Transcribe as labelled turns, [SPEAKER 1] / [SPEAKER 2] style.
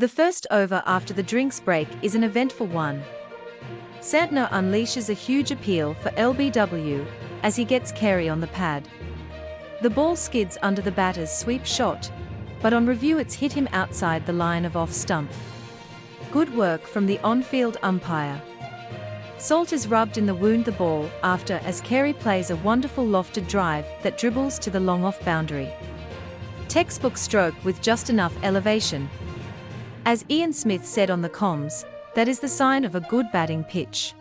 [SPEAKER 1] The first over after the drinks break is an eventful one. Santner unleashes a huge appeal for LBW as he gets Carey on the pad. The ball skids under the batter's sweep shot, but on review it's hit him outside the line of off stump. Good work from the on-field umpire. Salt is rubbed in the wound the ball after as Carey plays a wonderful lofted drive that dribbles to the long off boundary. Textbook stroke with just enough elevation. As Ian Smith said on the comms, that is the sign of a good batting pitch.